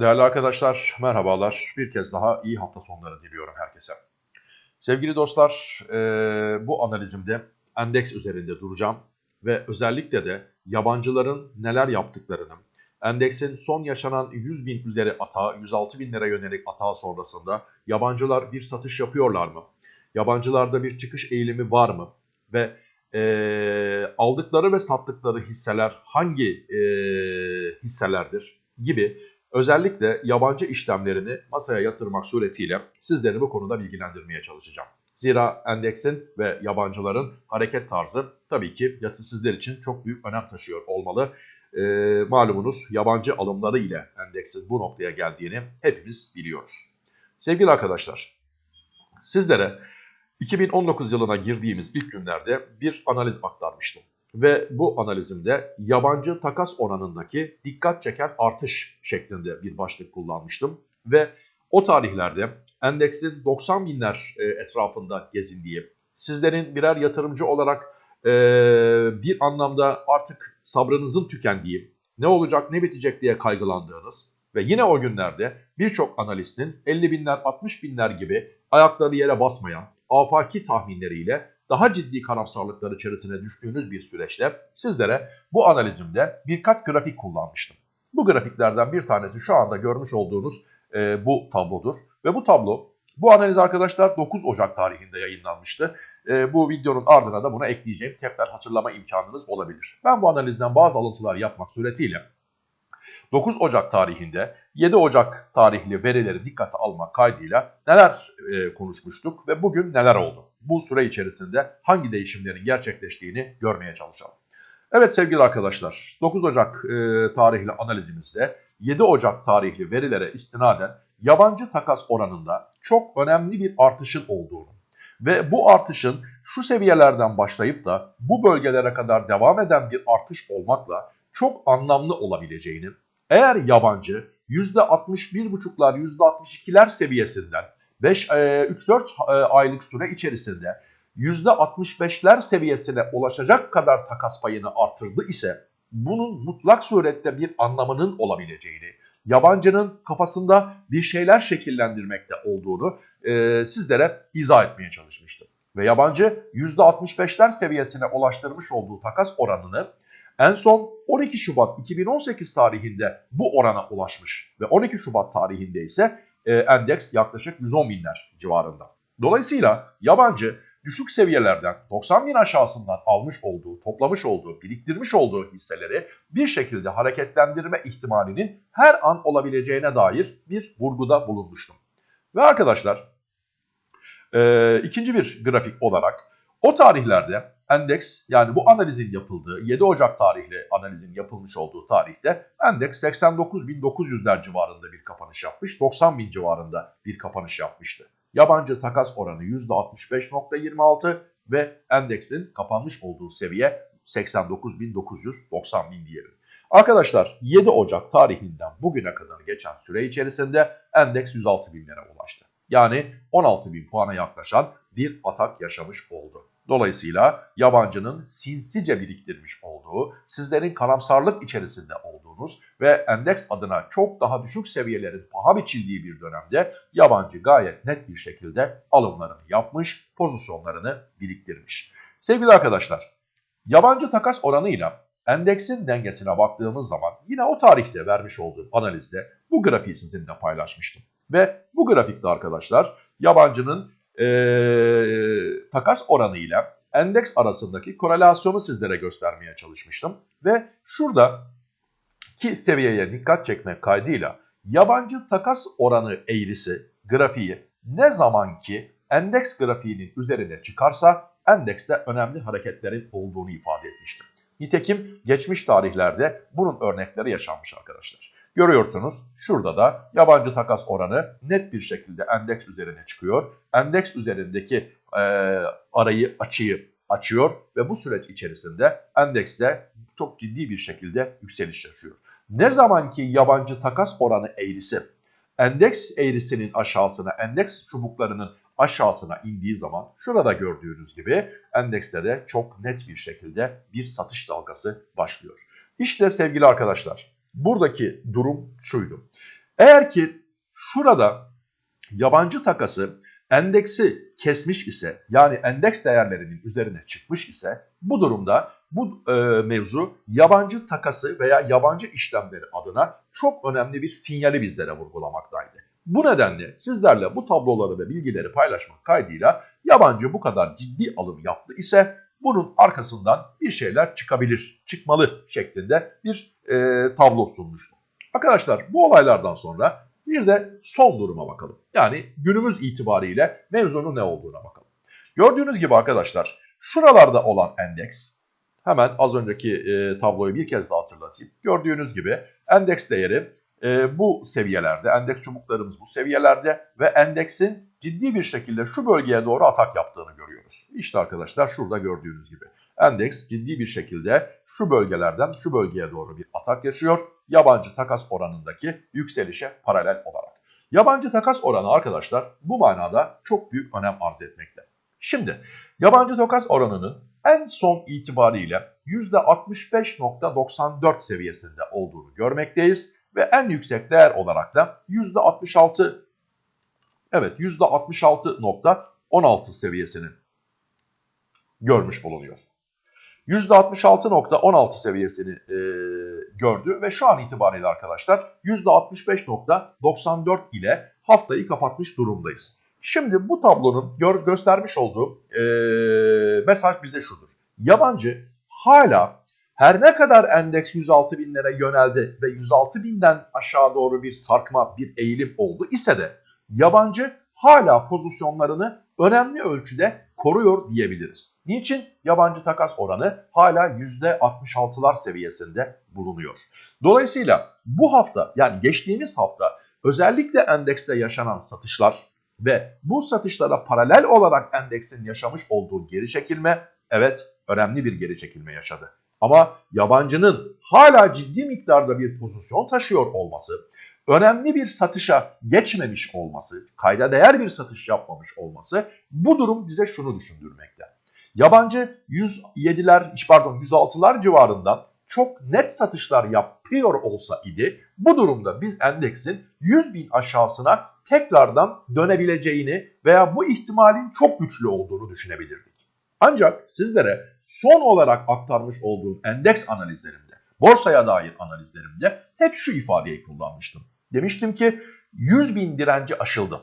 Değerli arkadaşlar, merhabalar. Bir kez daha iyi hafta sonları diliyorum herkese. Sevgili dostlar, e, bu analizimde endeks üzerinde duracağım ve özellikle de yabancıların neler yaptıklarını, endeksin son yaşanan 100 bin üzeri atağı, 106 binlere yönelik atağı sonrasında yabancılar bir satış yapıyorlar mı? Yabancılarda bir çıkış eğilimi var mı? Ve e, aldıkları ve sattıkları hisseler hangi e, hisselerdir gibi özellikle yabancı işlemlerini masaya yatırmak suretiyle sizleri bu konuda bilgilendirmeye çalışacağım. Zira endeksin ve yabancıların hareket tarzı tabii ki yatı sizler için çok büyük önem taşıyor olmalı. E, malumunuz yabancı alımları ile endeksin bu noktaya geldiğini hepimiz biliyoruz. Sevgili arkadaşlar, sizlere 2019 yılına girdiğimiz ilk günlerde bir analiz aktarmıştım. Ve bu analizimde yabancı takas oranındaki dikkat çeken artış şeklinde bir başlık kullanmıştım. Ve o tarihlerde endeksin 90 binler e, etrafında gezindiği, sizlerin birer yatırımcı olarak e, bir anlamda artık sabrınızın tükendiği, ne olacak ne bitecek diye kaygılandığınız ve yine o günlerde birçok analistin 50 binler 60 binler gibi ayakları yere basmayan afaki tahminleriyle daha ciddi karamsarlıklar içerisine düştüğünüz bir süreçte sizlere bu analizimde birkaç grafik kullanmıştım. Bu grafiklerden bir tanesi şu anda görmüş olduğunuz e, bu tablodur. Ve bu tablo, bu analiz arkadaşlar 9 Ocak tarihinde yayınlanmıştı. E, bu videonun ardına da buna ekleyeceğim tekrar hatırlama imkanınız olabilir. Ben bu analizden bazı alıntılar yapmak suretiyle 9 Ocak tarihinde 7 Ocak tarihli verileri dikkate almak kaydıyla neler e, konuşmuştuk ve bugün neler oldu? Bu süre içerisinde hangi değişimlerin gerçekleştiğini görmeye çalışalım. Evet sevgili arkadaşlar 9 Ocak e, tarihli analizimizde 7 Ocak tarihli verilere istinaden yabancı takas oranında çok önemli bir artışın olduğunu ve bu artışın şu seviyelerden başlayıp da bu bölgelere kadar devam eden bir artış olmakla çok anlamlı olabileceğini eğer yabancı %61,5'lar %62'ler seviyesinden 3-4 e, aylık süre içerisinde %65'ler seviyesine ulaşacak kadar takas payını artırdı ise bunun mutlak surette bir anlamının olabileceğini, yabancının kafasında bir şeyler şekillendirmekte olduğunu e, sizlere izah etmeye çalışmıştım. Ve yabancı %65'ler seviyesine ulaştırmış olduğu takas oranını en son 12 Şubat 2018 tarihinde bu orana ulaşmış ve 12 Şubat tarihinde ise e, endeks yaklaşık 110 binler civarında. Dolayısıyla yabancı düşük seviyelerden 90 bin aşağısından almış olduğu, toplamış olduğu, biriktirmiş olduğu hisseleri bir şekilde hareketlendirme ihtimalinin her an olabileceğine dair bir vurguda bulunmuştum. Ve arkadaşlar e, ikinci bir grafik olarak o tarihlerde endeks yani bu analizin yapıldığı 7 Ocak tarihli analizin yapılmış olduğu tarihte endeks 89.900'ler civarında bir kapanış yapmış. 90.000 civarında bir kapanış yapmıştı. Yabancı takas oranı %65.26 ve endeksin kapanmış olduğu seviye 89.990 bin diyelim. Arkadaşlar 7 Ocak tarihinden bugüne kadar geçen süre içerisinde endeks 106 binlere ulaştı. Yani 16 bin puana yaklaşan bir atak yaşamış oldu. Dolayısıyla yabancının sinsice biriktirmiş olduğu, sizlerin karamsarlık içerisinde olduğunuz ve endeks adına çok daha düşük seviyelerin paha biçildiği bir dönemde yabancı gayet net bir şekilde alımlarını yapmış, pozisyonlarını biriktirmiş. Sevgili arkadaşlar, yabancı takas oranıyla endeksin dengesine baktığımız zaman yine o tarihte vermiş olduğum analizde bu grafiği sizinle paylaşmıştım. Ve bu grafikte arkadaşlar yabancının e, takas oranıyla endeks arasındaki korelasyonu sizlere göstermeye çalışmıştım. Ve şurada ki seviyeye dikkat çekmek kaydıyla yabancı takas oranı eğrisi grafiği ne zaman ki endeks grafiğinin üzerine çıkarsa endekste önemli hareketlerin olduğunu ifade etmiştim. Nitekim geçmiş tarihlerde bunun örnekleri yaşanmış arkadaşlar. Görüyorsunuz şurada da yabancı takas oranı net bir şekilde endeks üzerine çıkıyor. Endeks üzerindeki e, arayı açıyı açıyor ve bu süreç içerisinde endekste çok ciddi bir şekilde yükseliş yaşıyor. Ne zaman ki yabancı takas oranı eğrisi endeks eğrisinin aşağısına, endeks çubuklarının aşağısına indiği zaman şurada gördüğünüz gibi endekste de çok net bir şekilde bir satış dalgası başlıyor. İşte sevgili arkadaşlar buradaki durum şuydu. Eğer ki şurada yabancı takası endeksi kesmiş ise yani endeks değerlerinin üzerine çıkmış ise bu durumda bu e, mevzu yabancı takası veya yabancı işlemleri adına çok önemli bir sinyali bizlere vurgulamaktaydı. Bu nedenle sizlerle bu tabloları ve bilgileri paylaşmak kaydıyla yabancı bu kadar ciddi alım yaptı ise bunun arkasından bir şeyler çıkabilir, çıkmalı şeklinde bir e, tablo sunmuştum. Arkadaşlar bu olaylardan sonra bir de son duruma bakalım. Yani günümüz itibariyle mevzunun ne olduğuna bakalım. Gördüğünüz gibi arkadaşlar şuralarda olan endeks hemen az önceki e, tabloyu bir kez daha hatırlatayım. Gördüğünüz gibi endeks değeri e, bu seviyelerde, endeks çubuklarımız bu seviyelerde ve endeksin ciddi bir şekilde şu bölgeye doğru atak yaptığını görüyoruz. İşte arkadaşlar şurada gördüğünüz gibi endeks ciddi bir şekilde şu bölgelerden şu bölgeye doğru bir atak yaşıyor. Yabancı takas oranındaki yükselişe paralel olarak. Yabancı takas oranı arkadaşlar bu manada çok büyük önem arz etmekte. Şimdi yabancı takas oranının en son itibariyle %65.94 seviyesinde olduğunu görmekteyiz ve en yüksek değer olarak da %66 evet %66.16 seviyesini görmüş bulunuyor. %66.16 seviyesini e, gördü ve şu an itibariyle arkadaşlar %65.94 ile haftayı kapatmış durumdayız. Şimdi bu tablonun gör, göstermiş olduğu e, mesaj bize şudur. Yabancı hala her ne kadar endeks 106 binlere yöneldi ve 106 binden aşağı doğru bir sarkma, bir eğilim oldu ise de yabancı hala pozisyonlarını önemli ölçüde koruyor diyebiliriz. Niçin? Yabancı takas oranı hala %66'lar seviyesinde bulunuyor. Dolayısıyla bu hafta yani geçtiğimiz hafta özellikle endekste yaşanan satışlar ve bu satışlara paralel olarak endeksin yaşamış olduğu geri çekilme evet önemli bir geri çekilme yaşadı. Ama yabancının hala ciddi miktarda bir pozisyon taşıyor olması, önemli bir satışa geçmemiş olması, kayda değer bir satış yapmamış olması bu durum bize şunu düşündürmekte. Yabancı 107'ler pardon 106'lar civarından çok net satışlar yapıyor olsa idi bu durumda biz endeksin 100 bin aşağısına tekrardan dönebileceğini veya bu ihtimalin çok güçlü olduğunu düşünebilirdik. Ancak sizlere son olarak aktarmış olduğum endeks analizlerimde, borsaya dair analizlerimde hep şu ifadeyi kullanmıştım. Demiştim ki 100 bin direnci aşıldı.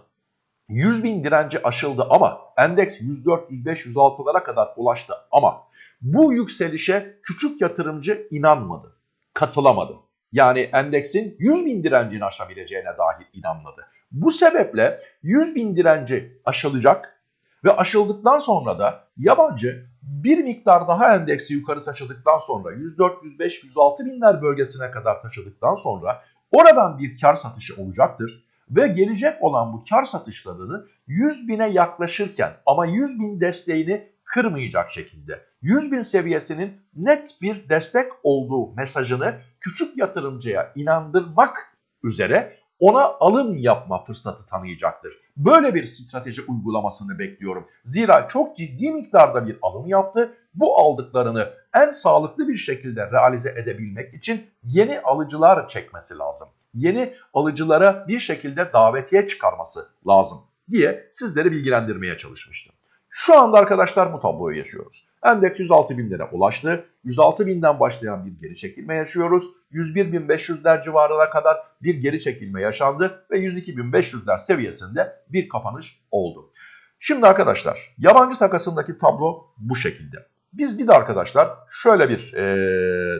100 bin direnci aşıldı ama endeks 104, 105, 106'lara kadar ulaştı ama bu yükselişe küçük yatırımcı inanmadı, katılamadı. Yani endeksin 100 bin direncini aşabileceğine dahi inanmadı. Bu sebeple 100 bin direnci aşılacak ve aşıldıktan sonra da yabancı bir miktar daha endeksi yukarı taşıdıktan sonra 104, 105, 106 binler bölgesine kadar taşıdıktan sonra oradan bir kar satışı olacaktır. Ve gelecek olan bu kar satışlarını 100 bine yaklaşırken ama 100 bin desteğini kırmayacak şekilde 100 bin seviyesinin net bir destek olduğu mesajını küçük yatırımcıya inandırmak üzere ona alım yapma fırsatı tanıyacaktır. Böyle bir strateji uygulamasını bekliyorum. Zira çok ciddi miktarda bir alım yaptı. Bu aldıklarını en sağlıklı bir şekilde realize edebilmek için yeni alıcılar çekmesi lazım. Yeni alıcılara bir şekilde davetiye çıkarması lazım diye sizleri bilgilendirmeye çalışmıştım. Şu anda arkadaşlar bu tabloyu yaşıyoruz. Endeks 106 binlere ulaştı. 106 binden başlayan bir geri çekilme yaşıyoruz. 101.500'ler civarına kadar bir geri çekilme yaşandı ve 102.500'ler seviyesinde bir kapanış oldu. Şimdi arkadaşlar yabancı takasındaki tablo bu şekilde. Biz bir de arkadaşlar şöyle bir e,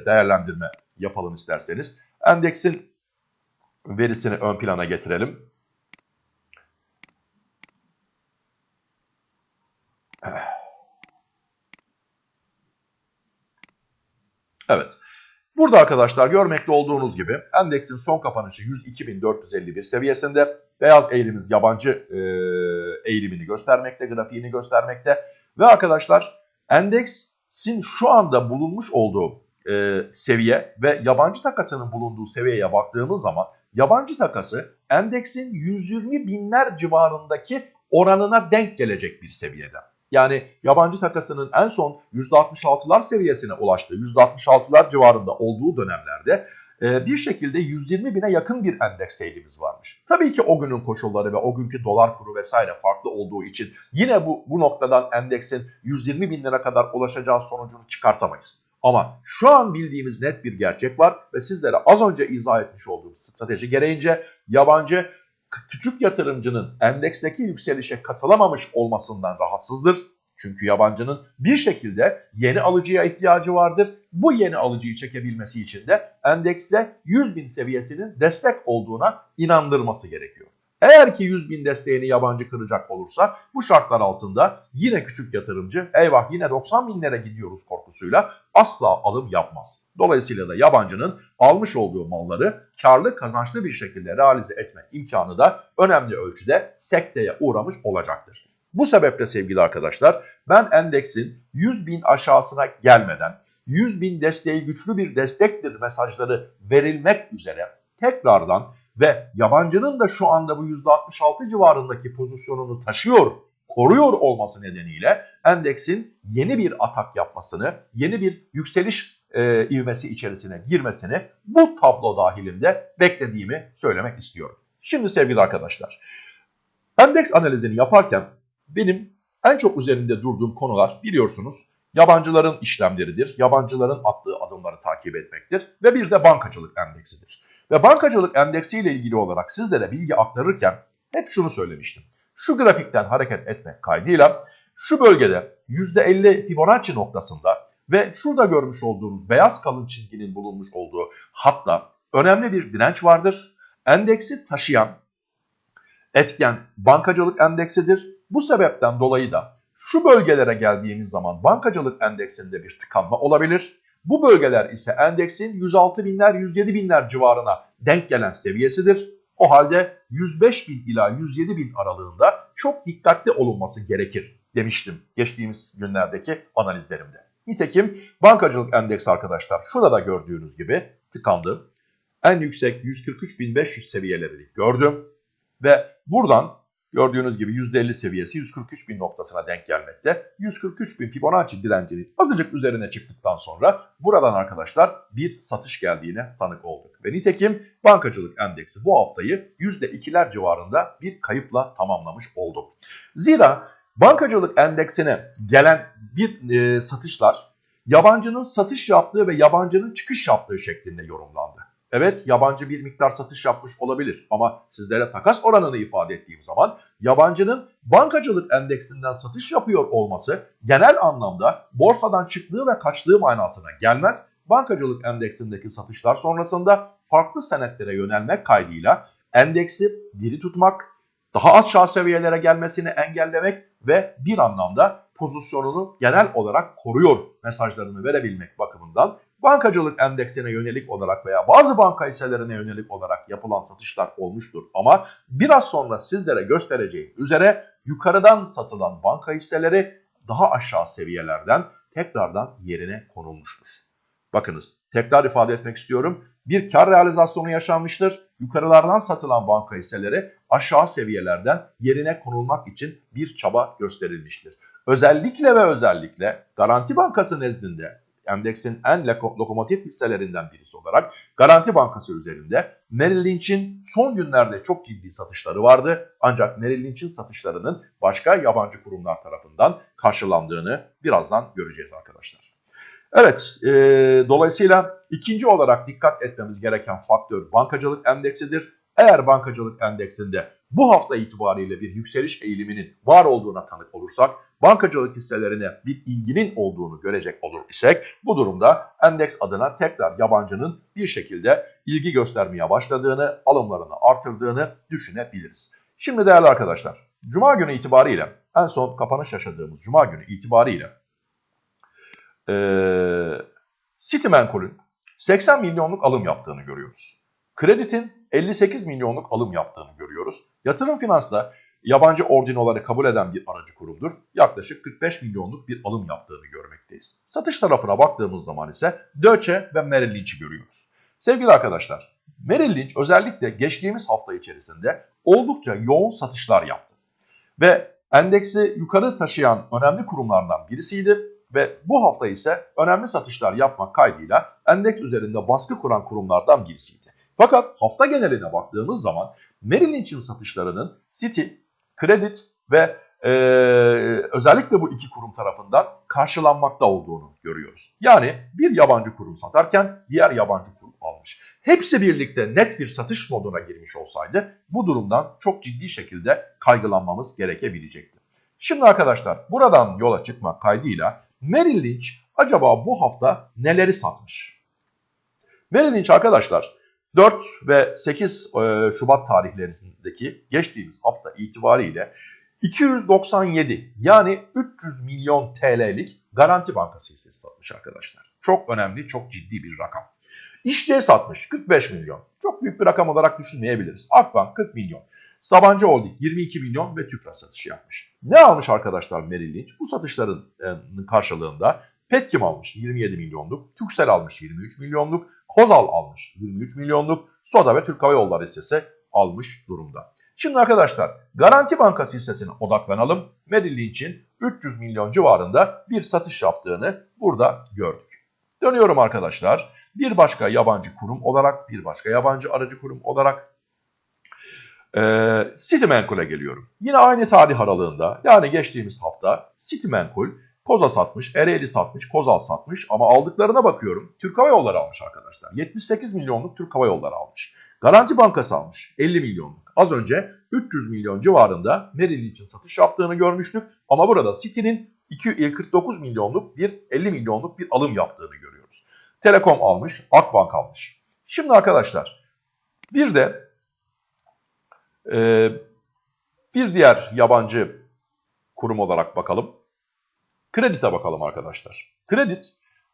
değerlendirme yapalım isterseniz. Endeksin verisini ön plana getirelim. Evet. Burada arkadaşlar görmekte olduğunuz gibi endeksin son kapanışı 102.451 seviyesinde. Beyaz eğilimiz yabancı e, eğilimini göstermekte, grafiğini göstermekte. Ve arkadaşlar endeksin şu anda bulunmuş olduğu e, seviye ve yabancı takasının bulunduğu seviyeye baktığımız zaman yabancı takası endeksin 120 binler civarındaki oranına denk gelecek bir seviyede. Yani yabancı takasının en son %66'lar seviyesine ulaştığı, %66'lar civarında olduğu dönemlerde bir şekilde 120 bine yakın bir endeks eğilimimiz varmış. Tabii ki o günün koşulları ve o günkü dolar kuru vesaire farklı olduğu için yine bu, bu noktadan endeksin 120 bin lira kadar ulaşacağı sonucunu çıkartamayız. Ama şu an bildiğimiz net bir gerçek var ve sizlere az önce izah etmiş olduğum strateji gereğince yabancı küçük yatırımcının endeksteki yükselişe katılamamış olmasından rahatsızdır. Çünkü yabancının bir şekilde yeni alıcıya ihtiyacı vardır. Bu yeni alıcıyı çekebilmesi için de endekste 100 bin seviyesinin destek olduğuna inandırması gerekiyor. Eğer ki 100 bin desteğini yabancı kıracak olursa bu şartlar altında yine küçük yatırımcı eyvah yine 90 binlere gidiyoruz korkusuyla asla alım yapmaz. Dolayısıyla da yabancının almış olduğu malları karlı kazançlı bir şekilde realize etme imkanı da önemli ölçüde sekteye uğramış olacaktır. Bu sebeple sevgili arkadaşlar ben endeksin 100 bin aşağısına gelmeden 100 bin desteği güçlü bir destektir mesajları verilmek üzere tekrardan ve yabancının da şu anda bu %66 civarındaki pozisyonunu taşıyor, koruyor olması nedeniyle endeksin yeni bir atak yapmasını, yeni bir yükseliş e, ivmesi içerisine girmesini bu tablo dahilinde beklediğimi söylemek istiyorum. Şimdi sevgili arkadaşlar, endeks analizini yaparken benim en çok üzerinde durduğum konular biliyorsunuz yabancıların işlemleridir, yabancıların attığı adımları takip etmektir ve bir de bankacılık endeksidir. Ve bankacılık endeksiyle ilgili olarak sizlere bilgi aktarırken hep şunu söylemiştim. Şu grafikten hareket etmek kaydıyla şu bölgede %50 Fibonacci noktasında ve şurada görmüş olduğunuz beyaz kalın çizginin bulunmuş olduğu hatta önemli bir direnç vardır. Endeksi taşıyan etken bankacılık endeksidir. Bu sebepten dolayı da şu bölgelere geldiğimiz zaman bankacılık endeksinde bir tıkanma olabilir. Bu bölgeler ise endeksin 106 binler 107 binler civarına denk gelen seviyesidir. O halde 105 bin ila 107 bin aralığında çok dikkatli olunması gerekir demiştim geçtiğimiz günlerdeki analizlerimde. Nitekim bankacılık endeksi arkadaşlar şurada gördüğünüz gibi tıkandı. En yüksek 143.500 seviyelerini gördüm. Ve buradan Gördüğünüz gibi %50 seviyesi 143 bin noktasına denk gelmekte. 143 bin Fibonacci direncinin azıcık üzerine çıktıktan sonra buradan arkadaşlar bir satış geldiğine tanık olduk. Ve nitekim bankacılık endeksi bu haftayı %2'ler civarında bir kayıpla tamamlamış oldu. Zira bankacılık endeksine gelen bir e, satışlar yabancının satış yaptığı ve yabancının çıkış yaptığı şeklinde yorumlandı. Evet yabancı bir miktar satış yapmış olabilir ama sizlere takas oranını ifade ettiğim zaman yabancının bankacılık endeksinden satış yapıyor olması genel anlamda borsadan çıktığı ve kaçtığı manasına gelmez. Bankacılık endeksindeki satışlar sonrasında farklı senetlere yönelmek kaydıyla endeksi diri tutmak, daha aşağı seviyelere gelmesini engellemek ve bir anlamda pozisyonunu genel olarak koruyor mesajlarını verebilmek bakımından bankacılık endeksine yönelik olarak veya bazı banka hisselerine yönelik olarak yapılan satışlar olmuştur. Ama biraz sonra sizlere göstereceğim üzere yukarıdan satılan banka hisseleri daha aşağı seviyelerden tekrardan yerine konulmuştur. Bakınız tekrar ifade etmek istiyorum. Bir kar realizasyonu yaşanmıştır. Yukarılardan satılan banka hisseleri aşağı seviyelerden yerine konulmak için bir çaba gösterilmiştir. Özellikle ve özellikle Garanti Bankası nezdinde endeksin en lokomotif hisselerinden birisi olarak Garanti Bankası üzerinde Merrill Lynch'in son günlerde çok ciddi satışları vardı. Ancak Merrill Lynch'in satışlarının başka yabancı kurumlar tarafından karşılandığını birazdan göreceğiz arkadaşlar. Evet, e, dolayısıyla ikinci olarak dikkat etmemiz gereken faktör bankacılık endeksidir. Eğer bankacılık endeksinde bu hafta itibariyle bir yükseliş eğiliminin var olduğuna tanık olursak, bankacılık hisselerine bir ilginin olduğunu görecek olur isek, bu durumda endeks adına tekrar yabancının bir şekilde ilgi göstermeye başladığını, alımlarını artırdığını düşünebiliriz. Şimdi değerli arkadaşlar, Cuma günü itibariyle, en son kapanış yaşadığımız Cuma günü itibariyle ee, Citimenkol'ün 80 milyonluk alım yaptığını görüyoruz. Kredit'in 58 milyonluk alım yaptığını görüyoruz. Yatırım Finans'ta yabancı ordinoları kabul eden bir aracı kurumdur. Yaklaşık 45 milyonluk bir alım yaptığını görmekteyiz. Satış tarafına baktığımız zaman ise Deutsche ve Merrill Lynch'i görüyoruz. Sevgili arkadaşlar, Merrill Lynch özellikle geçtiğimiz hafta içerisinde oldukça yoğun satışlar yaptı. Ve endeksi yukarı taşıyan önemli kurumlardan birisiydi. ve bu hafta ise önemli satışlar yapmak kaydıyla endeks üzerinde baskı kuran kurumlardan birisiydi. Fakat hafta geneline baktığımız zaman Merrill Lynch'in satışlarının Citi, Credit ve e, özellikle bu iki kurum tarafından karşılanmakta olduğunu görüyoruz. Yani bir yabancı kurum satarken diğer yabancı kurum almış. Hepsi birlikte net bir satış moduna girmiş olsaydı bu durumdan çok ciddi şekilde kaygılanmamız gerekebilecekti. Şimdi arkadaşlar buradan yola çıkmak kaydıyla Merrill Lynch acaba bu hafta neleri satmış? Merrill Lynch arkadaşlar 4 ve 8 e, Şubat tarihlerindeki geçtiğimiz hafta itibariyle 297 yani 300 milyon TL'lik Garanti Bankası hissesi satmış arkadaşlar. Çok önemli, çok ciddi bir rakam. İşçiye satmış 45 milyon. Çok büyük bir rakam olarak düşünmeyebiliriz. Akbank 40 milyon. Sabancı Holding 22 milyon ve Tüpraş satışı yapmış. Ne almış arkadaşlar Merrill Lynch? Bu satışların karşılığında Petkim almış 27 milyonluk, Türksel almış 23 milyonluk, Kozal almış 23 milyonluk, Soda ve Türk Hava Yolları hissesi almış durumda. Şimdi arkadaşlar Garanti Bankası hissesine odaklanalım. Merrill Lynch'in 300 milyon civarında bir satış yaptığını burada gördük. Dönüyorum arkadaşlar. Bir başka yabancı kurum olarak, bir başka yabancı aracı kurum olarak e, Citimenkul'e geliyorum. Yine aynı tarih aralığında yani geçtiğimiz hafta Citimenkul Koza satmış, Ereğli satmış, Kozal satmış ama aldıklarına bakıyorum. Türk Hava Yolları almış arkadaşlar. 78 milyonluk Türk Hava Yolları almış. Garanti Bankası almış 50 milyonluk. Az önce 300 milyon civarında Merrill için satış yaptığını görmüştük. Ama burada City'nin 49 milyonluk bir 50 milyonluk bir alım yaptığını görüyoruz. Telekom almış, Akbank almış. Şimdi arkadaşlar bir de e, bir diğer yabancı kurum olarak bakalım. Kredite bakalım arkadaşlar. Kredit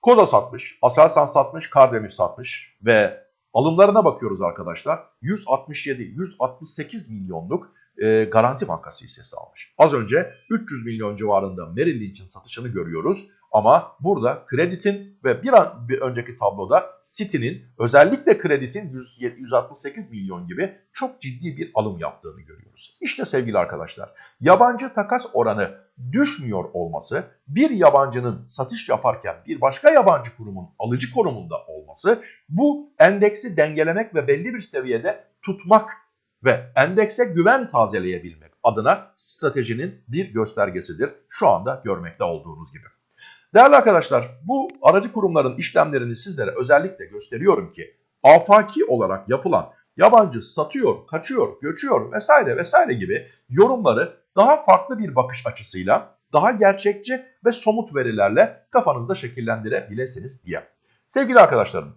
Koza satmış, Aselsan satmış, Kardemir satmış ve alımlarına bakıyoruz arkadaşlar. 167-168 milyonluk e, Garanti Bankası hissesi almış. Az önce 300 milyon civarında Merrill Lynch'in satışını görüyoruz. Ama burada kreditin ve bir, an, bir önceki tabloda City'nin özellikle kreditin 100, 168 milyon gibi çok ciddi bir alım yaptığını görüyoruz. İşte sevgili arkadaşlar yabancı takas oranı düşmüyor olması bir yabancının satış yaparken bir başka yabancı kurumun alıcı konumunda olması bu endeksi dengelemek ve belli bir seviyede tutmak ve endekse güven tazeleyebilmek adına stratejinin bir göstergesidir şu anda görmekte olduğunuz gibi. Değerli arkadaşlar bu aracı kurumların işlemlerini sizlere özellikle gösteriyorum ki afaki olarak yapılan yabancı satıyor, kaçıyor, göçüyor vesaire vesaire gibi yorumları daha farklı bir bakış açısıyla daha gerçekçi ve somut verilerle kafanızda şekillendirebilirsiniz diye. Sevgili arkadaşlarım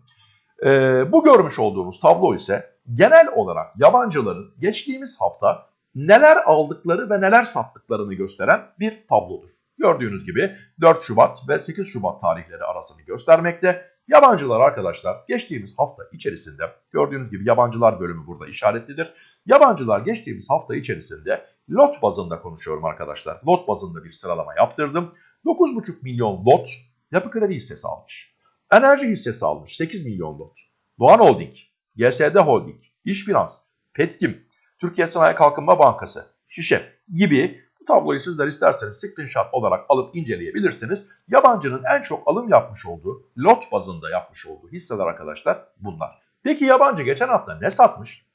e, bu görmüş olduğumuz tablo ise genel olarak yabancıların geçtiğimiz hafta neler aldıkları ve neler sattıklarını gösteren bir tablodur. Gördüğünüz gibi 4 Şubat ve 8 Şubat tarihleri arasını göstermekte. Yabancılar arkadaşlar geçtiğimiz hafta içerisinde gördüğünüz gibi yabancılar bölümü burada işaretlidir. Yabancılar geçtiğimiz hafta içerisinde lot bazında konuşuyorum arkadaşlar. Lot bazında bir sıralama yaptırdım. 9,5 milyon lot yapı kredi hissesi almış. Enerji hissesi almış 8 milyon lot. Doğan Holding, GSD Holding, İş Finans, Petkim, Türkiye Sanayi Kalkınma Bankası, Şişe gibi tabloyu sizler isterseniz screenshot olarak alıp inceleyebilirsiniz. Yabancının en çok alım yapmış olduğu, lot bazında yapmış olduğu hisseler arkadaşlar bunlar. Peki yabancı geçen hafta ne satmış?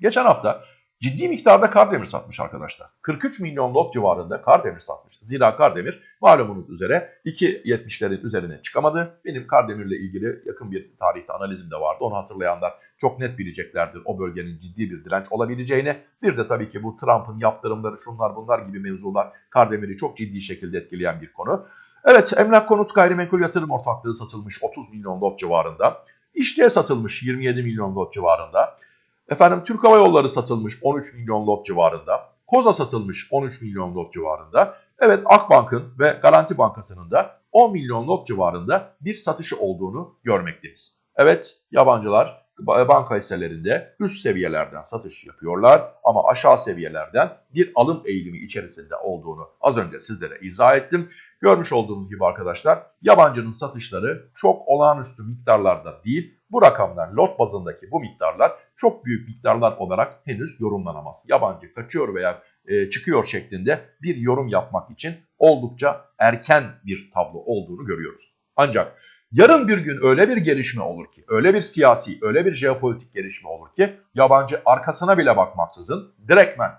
Geçen hafta ciddi miktarda Kardemir satmış arkadaşlar. 43 milyon lot civarında Kardemir satmış. Zira Kardemir malumunuz üzere 2.70'lerin üzerine çıkamadı. Benim Kardemir'le ilgili yakın bir tarihte analizim de vardı. Onu hatırlayanlar çok net bileceklerdir o bölgenin ciddi bir direnç olabileceğini. Bir de tabii ki bu Trump'ın yaptırımları şunlar bunlar gibi mevzular Kardemir'i çok ciddi şekilde etkileyen bir konu. Evet emlak konut gayrimenkul yatırım ortaklığı satılmış 30 milyon lot civarında. İşçiye satılmış 27 milyon lot civarında. Efendim Türk Hava Yolları satılmış 13 milyon lot civarında. Koza satılmış 13 milyon lot civarında. Evet Akbank'ın ve Garanti Bankası'nın da 10 milyon lot civarında bir satışı olduğunu görmekteyiz. Evet yabancılar banka hisselerinde üst seviyelerden satış yapıyorlar ama aşağı seviyelerden bir alım eğilimi içerisinde olduğunu az önce sizlere izah ettim. Görmüş olduğunuz gibi arkadaşlar yabancının satışları çok olağanüstü miktarlarda değil. Bu rakamlar lot bazındaki bu miktarlar çok büyük miktarlar olarak henüz yorumlanamaz. Yabancı kaçıyor veya e, çıkıyor şeklinde bir yorum yapmak için oldukça erken bir tablo olduğunu görüyoruz. Ancak yarın bir gün öyle bir gelişme olur ki, öyle bir siyasi, öyle bir jeopolitik gelişme olur ki yabancı arkasına bile bakmaksızın direktmen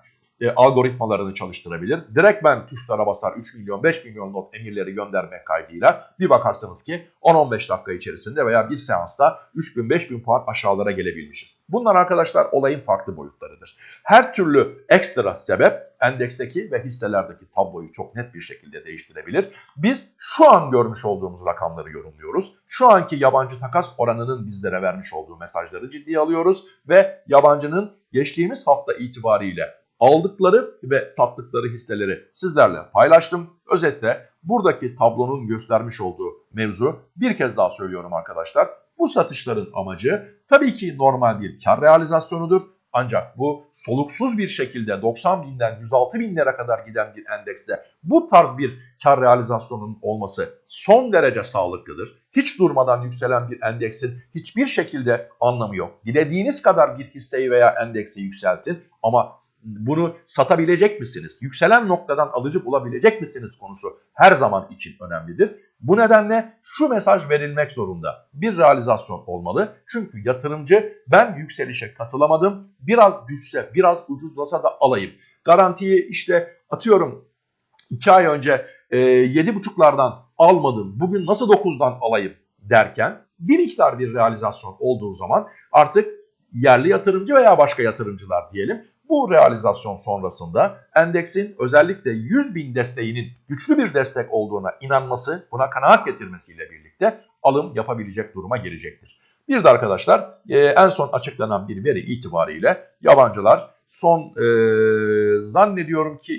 e, algoritmalarını çalıştırabilir. Direkt ben tuşlara basar 3 milyon 5 milyon not emirleri gönderme kaydıyla bir bakarsınız ki 10-15 dakika içerisinde veya bir seansta 3000-5000 puan aşağılara gelebilmişiz. Bunlar arkadaşlar olayın farklı boyutlarıdır. Her türlü ekstra sebep endeksteki ve hisselerdeki tabloyu çok net bir şekilde değiştirebilir. Biz şu an görmüş olduğumuz rakamları yorumluyoruz. Şu anki yabancı takas oranının bizlere vermiş olduğu mesajları ciddiye alıyoruz ve yabancının geçtiğimiz hafta itibariyle aldıkları ve sattıkları hisseleri sizlerle paylaştım. Özetle buradaki tablonun göstermiş olduğu mevzu bir kez daha söylüyorum arkadaşlar. Bu satışların amacı tabii ki normal bir kar realizasyonudur. Ancak bu soluksuz bir şekilde 90 binden 106 binlere kadar giden bir endekste bu tarz bir kar realizasyonunun olması son derece sağlıklıdır. Hiç durmadan yükselen bir endeksin hiçbir şekilde anlamı yok. Dilediğiniz kadar bir hisseyi veya endeksi yükseltin ama bunu satabilecek misiniz? Yükselen noktadan alıcı bulabilecek misiniz konusu her zaman için önemlidir. Bu nedenle şu mesaj verilmek zorunda. Bir realizasyon olmalı. Çünkü yatırımcı ben yükselişe katılamadım. Biraz düşse, biraz ucuzlasa da alayım. Garantiyi işte atıyorum 2 ay önce e, 7,5'lardan almadım. Bugün nasıl 9'dan alayım derken bir miktar bir realizasyon olduğu zaman artık yerli yatırımcı veya başka yatırımcılar diyelim bu realizasyon sonrasında endeksin özellikle 100 bin desteğinin güçlü bir destek olduğuna inanması, buna kanaat getirmesiyle birlikte alım yapabilecek duruma gelecektir. Bir de arkadaşlar e, en son açıklanan bir veri itibariyle yabancılar son e, zannediyorum ki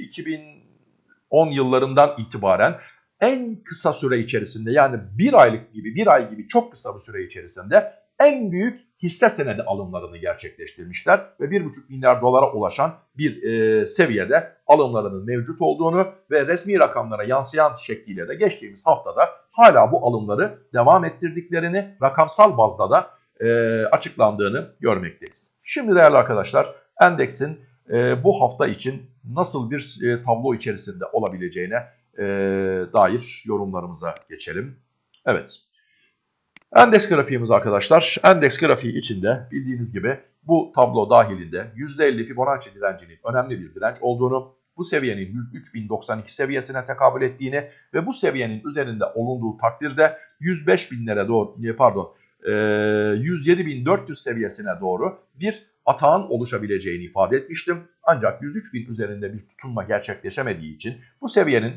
2010 yıllarından itibaren en kısa süre içerisinde yani bir aylık gibi bir ay gibi çok kısa bir süre içerisinde en büyük hisse senedi alımlarını gerçekleştirmişler ve 1,5 milyar dolara ulaşan bir e, seviyede alımlarının mevcut olduğunu ve resmi rakamlara yansıyan şekliyle de geçtiğimiz haftada hala bu alımları devam ettirdiklerini rakamsal bazda da e, açıklandığını görmekteyiz. Şimdi değerli arkadaşlar endeksin e, bu hafta için nasıl bir e, tablo içerisinde olabileceğine e, dair yorumlarımıza geçelim. Evet. Endeks grafiğimiz arkadaşlar. Endeks grafiği içinde bildiğiniz gibi bu tablo dahilinde %50 Fibonacci direncinin önemli bir direnç olduğunu, bu seviyenin 103.092 seviyesine tekabül ettiğini ve bu seviyenin üzerinde olunduğu takdirde 105 binlere doğru pardon 107.400 e, seviyesine doğru bir atağın oluşabileceğini ifade etmiştim. Ancak 103.000 üzerinde bir tutunma gerçekleşemediği için bu seviyenin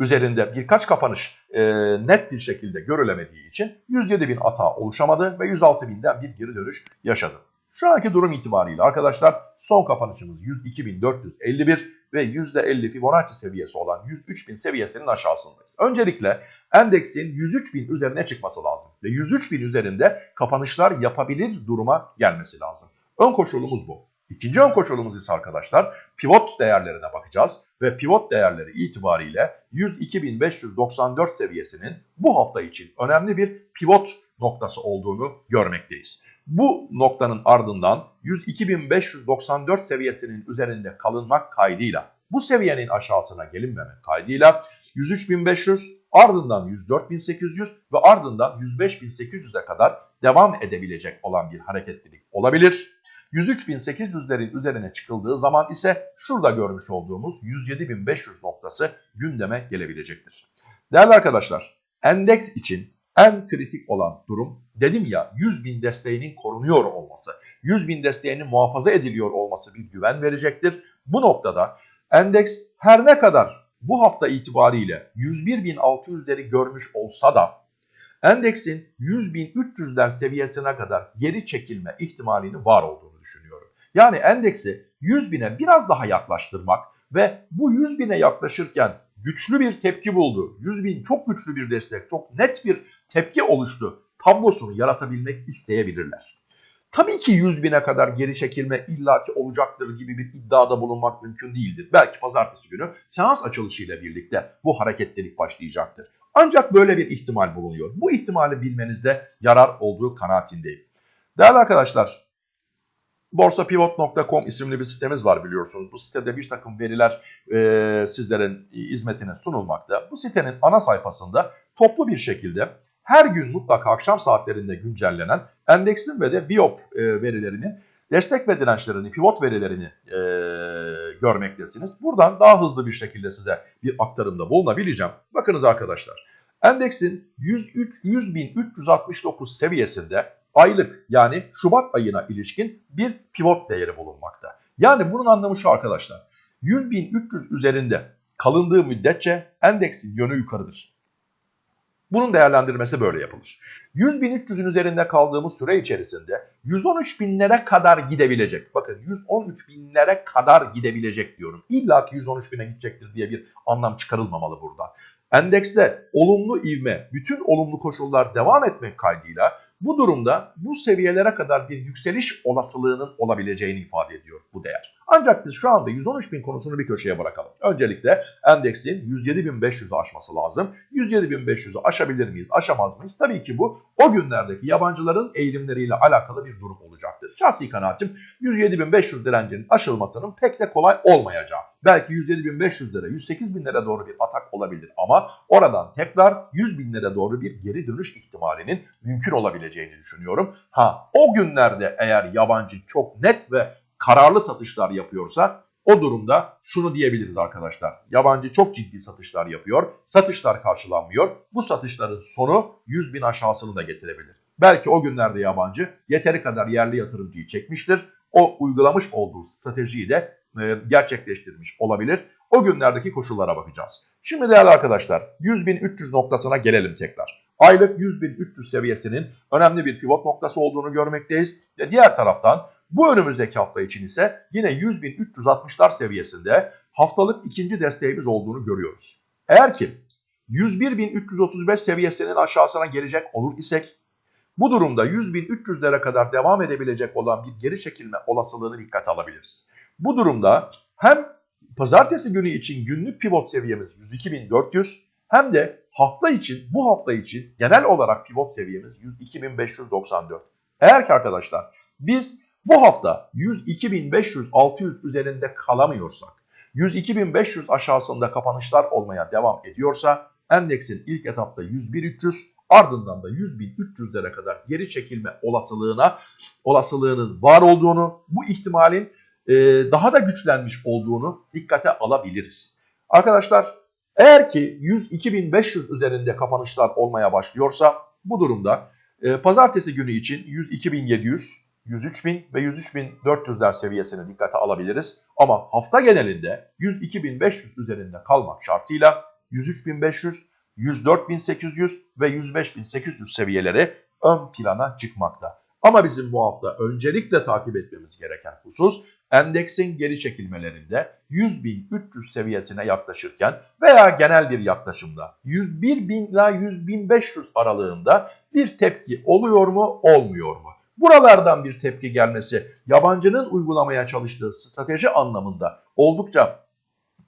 üzerinde birkaç kapanış e, net bir şekilde görülemediği için 107 bin ata oluşamadı ve 106 binden bir geri dönüş yaşadı. Şu anki durum itibariyle arkadaşlar son kapanışımız 102.451 ve %50 Fibonacci seviyesi olan 103.000 seviyesinin aşağısındayız. Öncelikle endeksin 103.000 üzerine çıkması lazım ve 103.000 üzerinde kapanışlar yapabilir duruma gelmesi lazım. Ön koşulumuz bu. İkinci ön koşulumuz ise arkadaşlar pivot değerlerine bakacağız ve pivot değerleri itibariyle 102.594 seviyesinin bu hafta için önemli bir pivot noktası olduğunu görmekteyiz. Bu noktanın ardından 102.594 seviyesinin üzerinde kalınmak kaydıyla bu seviyenin aşağısına gelinmemek kaydıyla 103.500 ardından 104.800 ve ardından 105.800'e kadar devam edebilecek olan bir hareketlilik olabilir. 103.800'lerin üzerine çıkıldığı zaman ise şurada görmüş olduğumuz 107.500 noktası gündeme gelebilecektir. Değerli arkadaşlar, endeks için en kritik olan durum dedim ya 100.000 desteğinin korunuyor olması, 100.000 desteğinin muhafaza ediliyor olması bir güven verecektir. Bu noktada endeks her ne kadar bu hafta itibariyle 101.600'leri görmüş olsa da endeksin 100.300'ler seviyesine kadar geri çekilme ihtimalinin var olduğunu düşünüyorum. Yani endeksi 100.000'e biraz daha yaklaştırmak ve bu 100.000'e yaklaşırken güçlü bir tepki buldu. 100.000 çok güçlü bir destek, çok net bir tepki oluştu. Tablosunu yaratabilmek isteyebilirler. Tabii ki 100 bine kadar geri çekilme illaki olacaktır gibi bir iddiada bulunmak mümkün değildir. Belki pazartesi günü seans açılışıyla birlikte bu hareketlilik başlayacaktır. Ancak böyle bir ihtimal bulunuyor. Bu ihtimali bilmenizde yarar olduğu kanaatindeyim. Değerli arkadaşlar, borsapivot.com isimli bir sitemiz var biliyorsunuz. Bu sitede bir takım veriler e, sizlerin hizmetine sunulmakta. Bu sitenin ana sayfasında toplu bir şekilde her gün mutlaka akşam saatlerinde güncellenen endeksin ve de biop e, verilerini, destek ve dirençlerini, pivot verilerini e, görmektesiniz. Buradan daha hızlı bir şekilde size bir aktarımda bulunabileceğim. Bakınız arkadaşlar, endeksin 100.369 seviyesinde aylık yani Şubat ayına ilişkin bir pivot değeri bulunmakta. Yani bunun anlamı şu arkadaşlar. 100.300 üzerinde kalındığı müddetçe endeksin yönü yukarıdır. Bunun değerlendirmesi böyle yapılır. 100.300'ün üzerinde kaldığımız süre içerisinde 113 binlere kadar gidebilecek. Bakın 113 binlere kadar gidebilecek diyorum. İlla ki 113 bine gidecektir diye bir anlam çıkarılmamalı burada. Endekste olumlu ivme, bütün olumlu koşullar devam etmek kaydıyla bu durumda bu seviyelere kadar bir yükseliş olasılığının olabileceğini ifade ediyor bu değer. Ancak biz şu anda 113 bin konusunu bir köşeye bırakalım. Öncelikle endeksin 107.500'ü aşması lazım. 107.500'ü aşabilir miyiz, aşamaz mıyız? Tabii ki bu o günlerdeki yabancıların eğilimleriyle alakalı bir durum olacaktır. Şahsi kanaatim 107.500 direncinin aşılmasının pek de kolay olmayacağı. Belki 107.500 lira, 108 binlere doğru bir atak olabilir ama oradan tekrar 100 binlere doğru bir geri dönüş ihtimalinin mümkün olabileceğini düşünüyorum. Ha o günlerde eğer yabancı çok net ve kararlı satışlar yapıyorsa o durumda şunu diyebiliriz arkadaşlar. Yabancı çok ciddi satışlar yapıyor. Satışlar karşılanmıyor. Bu satışların sonu 100 bin aşağısını da getirebilir. Belki o günlerde yabancı yeteri kadar yerli yatırımcıyı çekmiştir. O uygulamış olduğu stratejiyi de e, gerçekleştirmiş olabilir. O günlerdeki koşullara bakacağız. Şimdi değerli arkadaşlar 100.300 noktasına gelelim tekrar. Aylık 100.300 seviyesinin önemli bir pivot noktası olduğunu görmekteyiz. Ve diğer taraftan bu önümüzdeki hafta için ise yine 100.360'lar seviyesinde haftalık ikinci desteğimiz olduğunu görüyoruz. Eğer ki 101.335 seviyesinin aşağısına gelecek olur isek bu durumda 100.300'lere kadar devam edebilecek olan bir geri çekilme olasılığını dikkate alabiliriz. Bu durumda hem pazartesi günü için günlük pivot seviyemiz 102.400 hem de hafta için bu hafta için genel olarak pivot seviyemiz 102.594. Eğer ki arkadaşlar biz bu hafta 102.500-600 üzerinde kalamıyorsak, 102.500 aşağısında kapanışlar olmaya devam ediyorsa endeksin ilk etapta 101.300 ardından da 100.300'lere kadar geri çekilme olasılığına olasılığının var olduğunu, bu ihtimalin e, daha da güçlenmiş olduğunu dikkate alabiliriz. Arkadaşlar eğer ki 102.500 üzerinde kapanışlar olmaya başlıyorsa bu durumda e, pazartesi günü için 102.700 103.000 ve 103.400'ler seviyesine dikkate alabiliriz. Ama hafta genelinde 102.500 üzerinde kalmak şartıyla 103.500, 104.800 ve 105.800 seviyeleri ön plana çıkmakta. Ama bizim bu hafta öncelikle takip etmemiz gereken husus endeksin geri çekilmelerinde 100.300 seviyesine yaklaşırken veya genel bir yaklaşımda 101.000 ila 100.500 aralığında bir tepki oluyor mu olmuyor mu? Buralardan bir tepki gelmesi yabancının uygulamaya çalıştığı strateji anlamında oldukça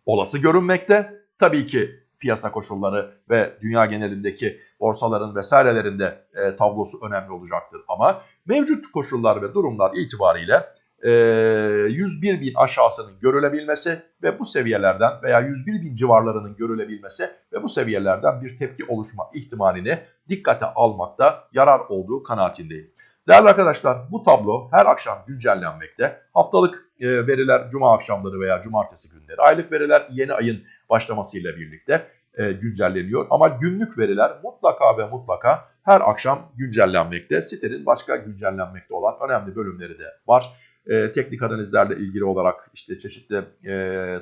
olası görünmekte. Tabii ki piyasa koşulları ve dünya genelindeki borsaların vesairelerinde e, tablosu önemli olacaktır. Ama mevcut koşullar ve durumlar itibariyle e, 101 bin aşağısının görülebilmesi ve bu seviyelerden veya 101 bin civarlarının görülebilmesi ve bu seviyelerden bir tepki oluşma ihtimalini dikkate almakta yarar olduğu kanaatindeyim. Değerli arkadaşlar bu tablo her akşam güncellenmekte. Haftalık e, veriler cuma akşamları veya cumartesi günleri. Aylık veriler yeni ayın başlamasıyla birlikte e, güncelleniyor. Ama günlük veriler mutlaka ve mutlaka her akşam güncellenmekte. Sitenin başka güncellenmekte olan önemli bölümleri de var e, teknik analizlerle ilgili olarak işte çeşitli e,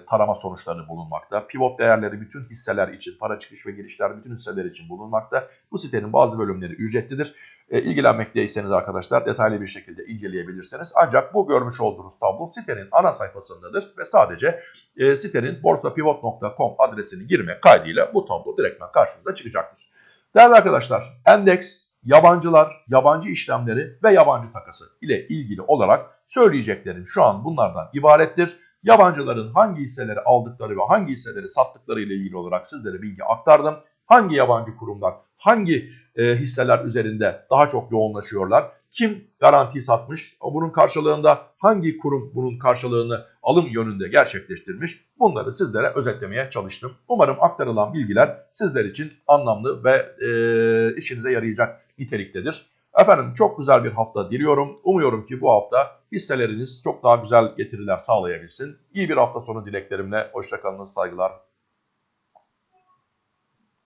tarama sonuçları bulunmakta. Pivot değerleri bütün hisseler için, para çıkış ve girişler bütün hisseler için bulunmakta. Bu sitenin bazı bölümleri ücretlidir. E, ilgilenmekteyseniz arkadaşlar detaylı bir şekilde inceleyebilirsiniz. Ancak bu görmüş olduğunuz tablo sitenin ana sayfasındadır ve sadece e, sitenin borsapivot.com adresini girmek kaydıyla bu tablo direktmen karşınıza çıkacaktır. Değerli arkadaşlar, endeks yabancılar, yabancı işlemleri ve yabancı takası ile ilgili olarak söyleyeceklerim şu an bunlardan ibarettir. Yabancıların hangi hisseleri aldıkları ve hangi hisseleri sattıkları ile ilgili olarak sizlere bilgi aktardım. Hangi yabancı kurumlar hangi e, hisseler üzerinde daha çok yoğunlaşıyorlar? Kim garanti satmış? Bunun karşılığında hangi kurum bunun karşılığını alım yönünde gerçekleştirmiş? Bunları sizlere özetlemeye çalıştım. Umarım aktarılan bilgiler sizler için anlamlı ve e, işinize yarayacak niteliktedir. Efendim çok güzel bir hafta diliyorum. Umuyorum ki bu hafta hisseleriniz çok daha güzel getiriler sağlayabilsin. İyi bir hafta sonu dileklerimle. Hoşçakalınız, saygılar,